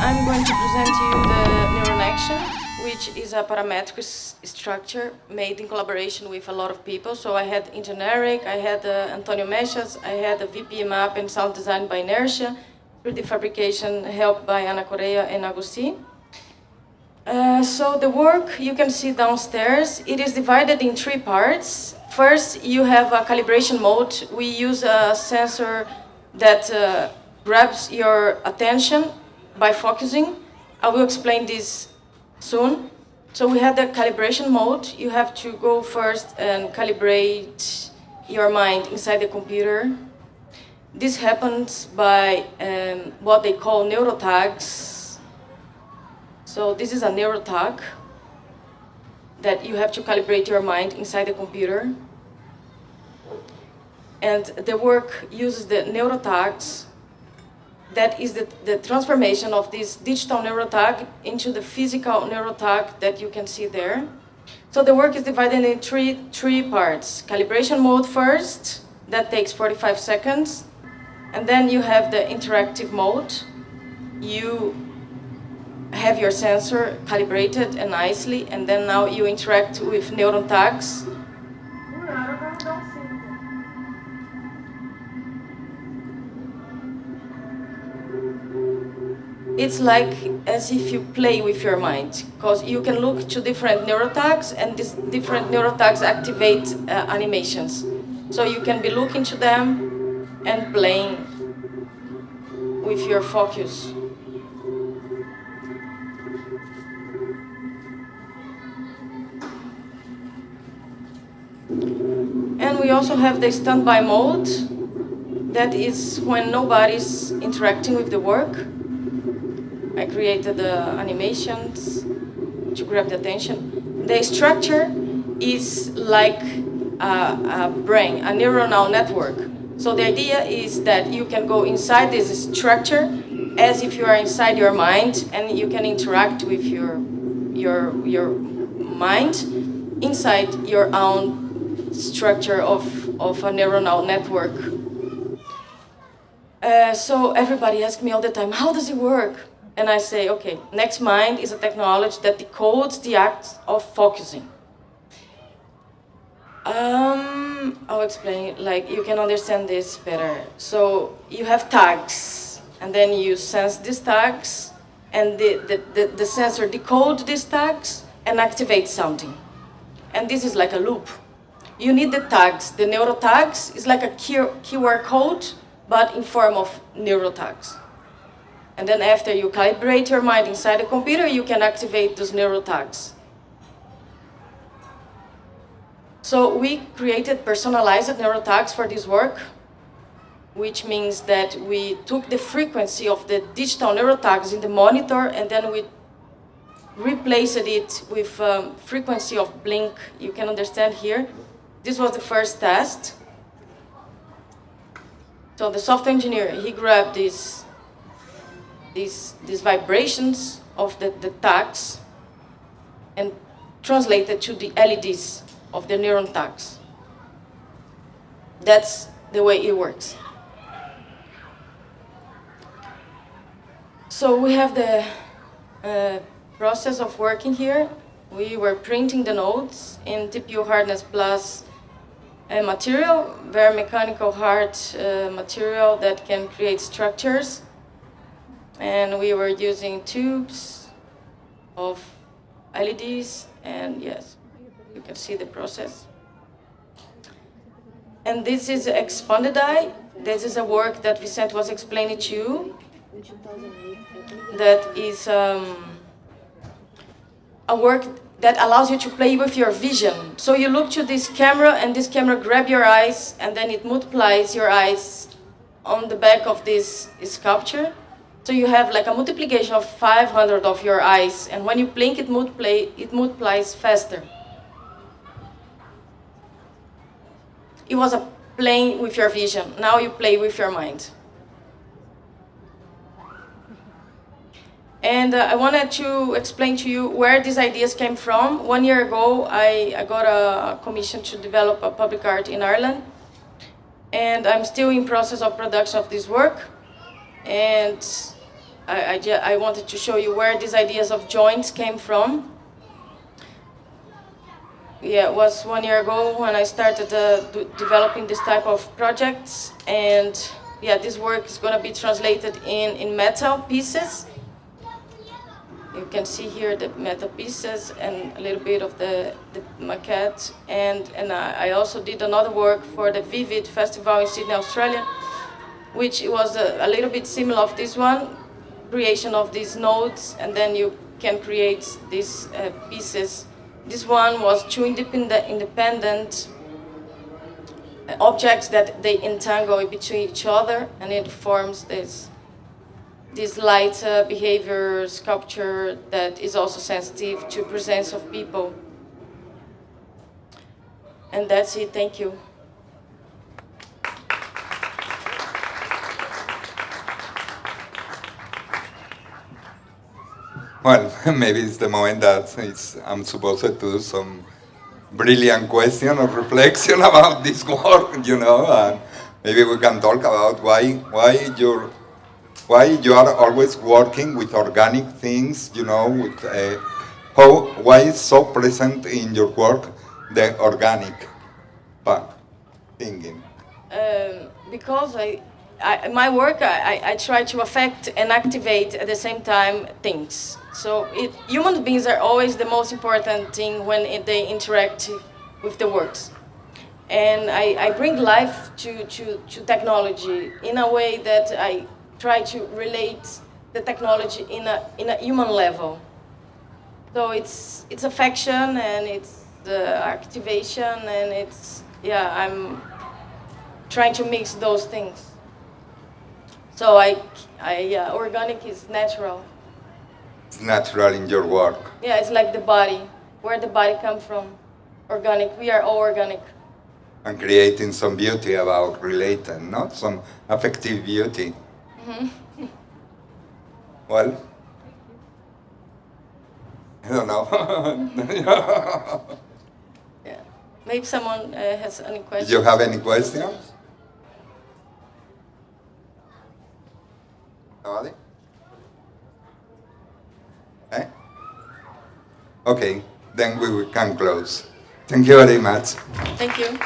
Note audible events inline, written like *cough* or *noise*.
I'm going to present to you the neuron action, which is a parametric structure made in collaboration with a lot of people. So I had Engeneric, I had uh, Antonio Mechas, I had a VP map and sound design by Inertia, 3D fabrication helped by Ana Correa and Agustin. Uh, so the work you can see downstairs, it is divided in three parts. First, you have a calibration mode. We use a sensor that uh, grabs your attention by focusing. I will explain this soon. So we have the calibration mode. You have to go first and calibrate your mind inside the computer. This happens by um, what they call neurotags. So this is a neurotag that you have to calibrate your mind inside the computer. And the work uses the neurotags. That is the, the transformation of this digital neurotag into the physical neurotag that you can see there. So the work is divided in three, three parts. Calibration mode first, that takes 45 seconds. And then you have the interactive mode. You have your sensor calibrated and nicely, and then now you interact with neuron tags. It's like as if you play with your mind, because you can look to different neurotags, and these different neurotags activate uh, animations. So you can be looking to them and playing with your focus. And we also have the standby mode. That is when nobody's interacting with the work. I created the animations to grab the attention. The structure is like a, a brain, a neuronal network. So the idea is that you can go inside this structure as if you are inside your mind and you can interact with your, your, your mind inside your own structure of, of a neuronal network. Uh, so everybody asks me all the time, how does it work? And I say, okay, NextMind is a technology that decodes the act of focusing. Um, I'll explain, like you can understand this better. So you have tags, and then you sense these tags, and the, the, the, the sensor decodes these tags and activates something. And this is like a loop. You need the tags. The neurotags is like a QR code, but in form of neurotags. And then after you calibrate your mind inside the computer, you can activate those neurotags. So we created personalized neurotags for this work, which means that we took the frequency of the digital neurotags in the monitor and then we replaced it with um, frequency of blink. You can understand here. This was the first test. So the software engineer, he grabbed these, these, these vibrations of the, the tags and translated to the LEDs of the neuron tags. That's the way it works. So we have the uh, process of working here. We were printing the nodes in TPU hardness plus uh, material, very mechanical hard uh, material that can create structures. And we were using tubes of LEDs and yes, you can see the process. And this is expanded eye. This is a work that Vicente was explaining to you. That is um, a work that allows you to play with your vision. So you look to this camera and this camera grab your eyes and then it multiplies your eyes on the back of this sculpture. So you have like a multiplication of 500 of your eyes and when you blink it, multiply, it multiplies faster. It was a playing with your vision. Now you play with your mind. And uh, I wanted to explain to you where these ideas came from. One year ago, I, I got a commission to develop a public art in Ireland. And I'm still in process of production of this work. And I, I, I wanted to show you where these ideas of joints came from. Yeah, it was one year ago when I started uh, developing this type of projects, and yeah, this work is going to be translated in, in metal pieces. You can see here the metal pieces and a little bit of the, the maquette, and, and I, I also did another work for the Vivid Festival in Sydney, Australia, which was a, a little bit similar of this one, creation of these nodes, and then you can create these uh, pieces. This one was two independent, independent uh, objects that they entangle between each other, and it forms this this light uh, behavior sculpture that is also sensitive to presence of people. And that's it. Thank you. Well, *laughs* maybe it's the moment that I'm supposed to do some brilliant question or reflection *laughs* about this work, you know, and maybe we can talk about why, why you're, why you are always working with organic things, you know, with uh, how, why is so present in your work the organic part, thinking. Um, because I, I, my work, I, I- try to affect and activate at the same time things. So it, human beings are always the most important thing when it, they interact with the works. And I, I bring life to, to, to technology in a way that I try to relate the technology in a, in a human level. So it's, it's affection and it's the activation and it's, yeah, I'm trying to mix those things. So I, I yeah, organic is natural. It's natural in your work. Yeah, it's like the body, where the body come from. Organic, we are all organic. and creating some beauty about relating, not some affective beauty. Mhm. *laughs* well, I don't know. *laughs* Yeah. Maybe someone uh, has any questions. Do you have any questions? Eh? Okay, then we can close. Thank you very much. Thank you.